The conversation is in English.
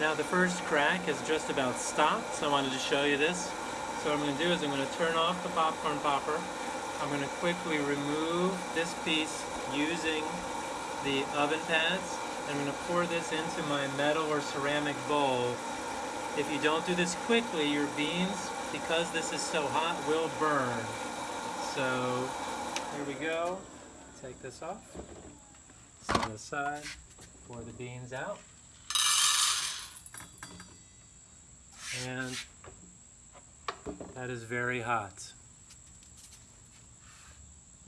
Now the first crack has just about stopped, so I wanted to show you this. So what I'm going to do is I'm going to turn off the popcorn popper. I'm going to quickly remove this piece using the oven pads. I'm going to pour this into my metal or ceramic bowl. If you don't do this quickly, your beans, because this is so hot, will burn. So here we go. Take this off. Set it aside. Pour the beans out. That is very hot.